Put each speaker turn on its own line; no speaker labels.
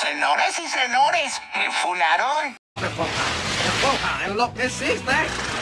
Señores y señores, me funaron.
Esponja, esponja, enloqueciste.